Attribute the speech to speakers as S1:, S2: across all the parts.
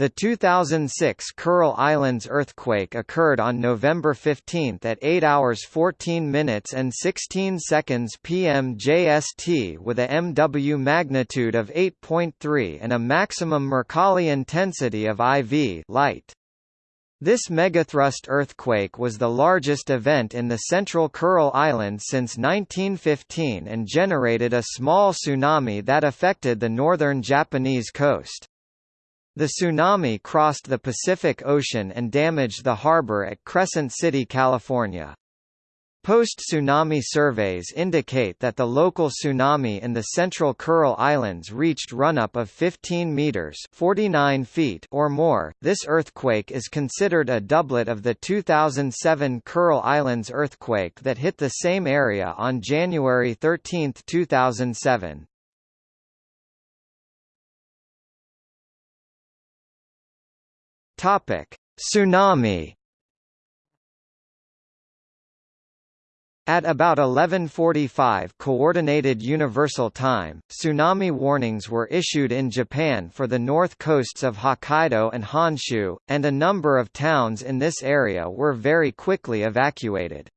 S1: The 2006 Kuril Islands earthquake occurred on November 15 at 8 hours 14 minutes and 16 seconds p.m. JST with a MW magnitude of 8.3 and a maximum Mercalli intensity of IV light. This megathrust earthquake was the largest event in the central Kuril Islands since 1915 and generated a small tsunami that affected the northern Japanese coast. The tsunami crossed the Pacific Ocean and damaged the harbor at Crescent City, California. Post-tsunami surveys indicate that the local tsunami in the central Kuril Islands reached run-up of 15 meters (49 feet) or more. This earthquake is considered a doublet of the 2007 Kuril Islands earthquake that hit the same area on January 13, 2007. Topic: Tsunami. At about 11:45 coordinated universal time, tsunami warnings were issued in Japan for the north coasts of Hokkaido and Honshu, and a number of towns in this area were very quickly evacuated.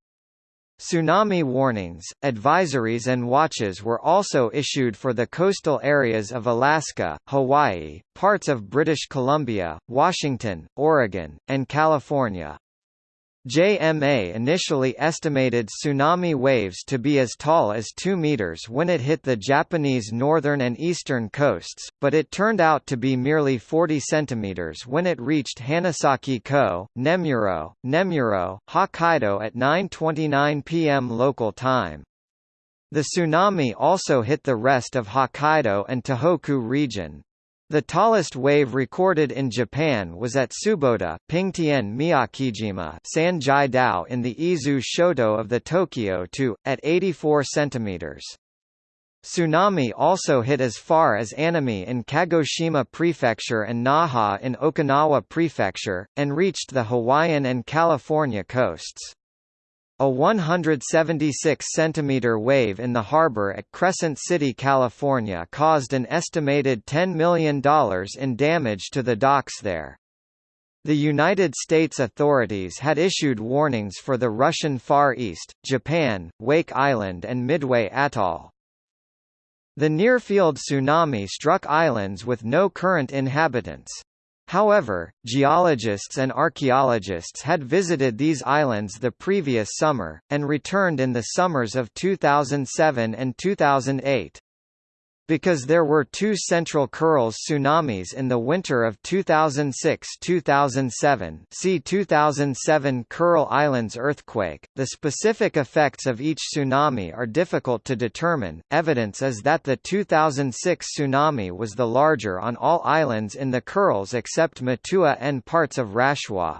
S1: Tsunami warnings, advisories and watches were also issued for the coastal areas of Alaska, Hawaii, parts of British Columbia, Washington, Oregon, and California. JMA initially estimated tsunami waves to be as tall as 2 meters when it hit the Japanese northern and eastern coasts, but it turned out to be merely 40 centimeters when it reached Hanasaki-ko, Nemuro, Nemuro, Hokkaido at 9:29 p.m. local time. The tsunami also hit the rest of Hokkaido and Tohoku region. The tallest wave recorded in Japan was at Tsubota, Pingtian Miyakejima Sanjai-dou in the Izu Shoto of the Tokyo 2, at 84 cm. Tsunami also hit as far as Amami in Kagoshima Prefecture and Naha in Okinawa Prefecture, and reached the Hawaiian and California coasts. A 176 centimeter wave in the harbor at Crescent City, California caused an estimated $10 million in damage to the docks there. The United States authorities had issued warnings for the Russian Far East, Japan, Wake Island and Midway Atoll. The near-field tsunami struck islands with no current inhabitants. However, geologists and archaeologists had visited these islands the previous summer, and returned in the summers of 2007 and 2008. Because there were two central Kurils tsunamis in the winter of 2006–2007 see 2007 Kuril Islands earthquake, the specific effects of each tsunami are difficult to determine. Evidence is that the 2006 tsunami was the larger on all islands in the Kurils except Matua and parts of Rasshua.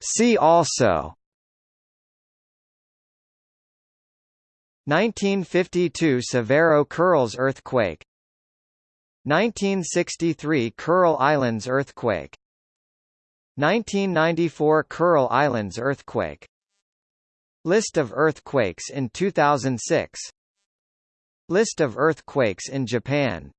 S1: See also 1952 Severo-Kurilsk earthquake. 1963 Kuril Islands earthquake. 1994 Kuril Islands earthquake. List of earthquakes in 2006 List of earthquakes in Japan